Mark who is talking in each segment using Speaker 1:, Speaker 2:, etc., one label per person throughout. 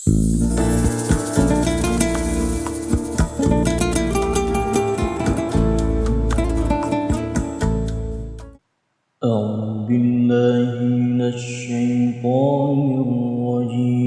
Speaker 1: أعوذ بالله من الشيطان الرجيم.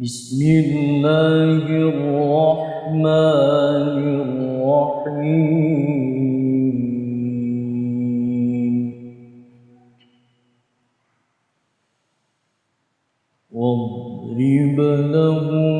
Speaker 1: بسم الله الرحمن واضرب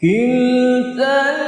Speaker 1: كلتا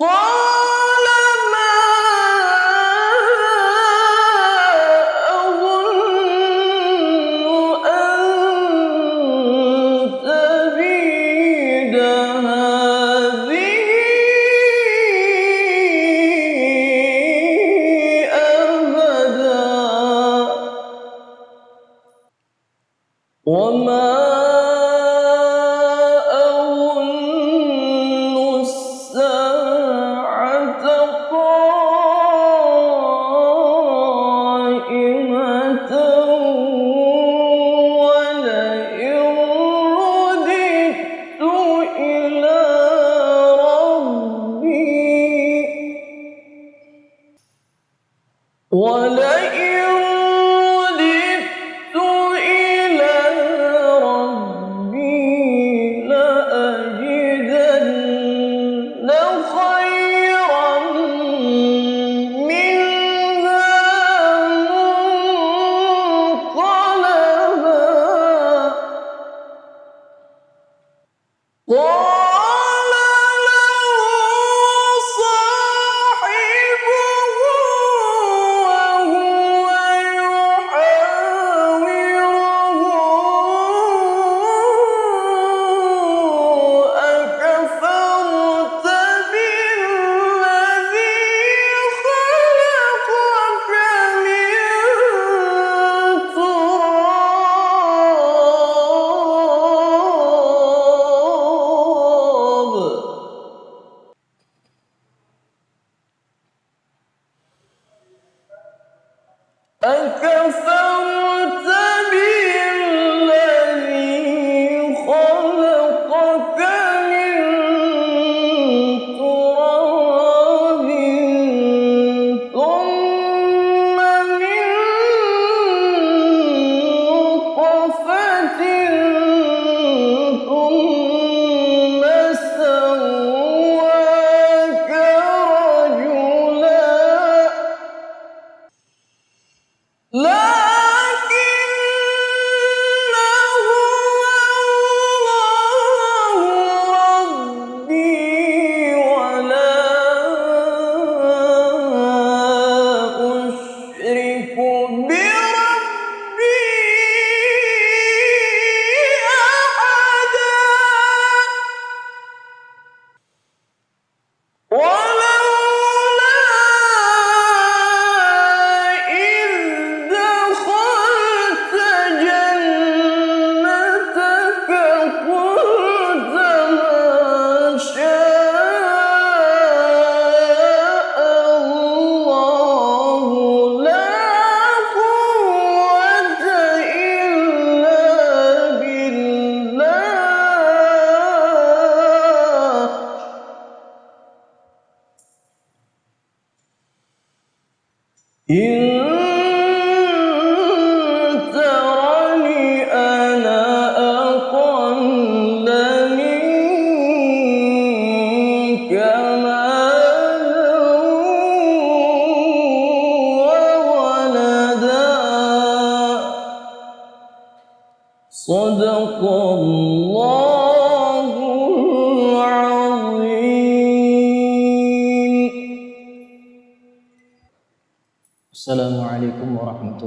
Speaker 1: يحاوره أنا أكثر منك مالا وأعز نفرا وما ولئن A إن ترني أنا أقل منك مالا وولدا. صدق الله. السلام عليكم ورحمة الله.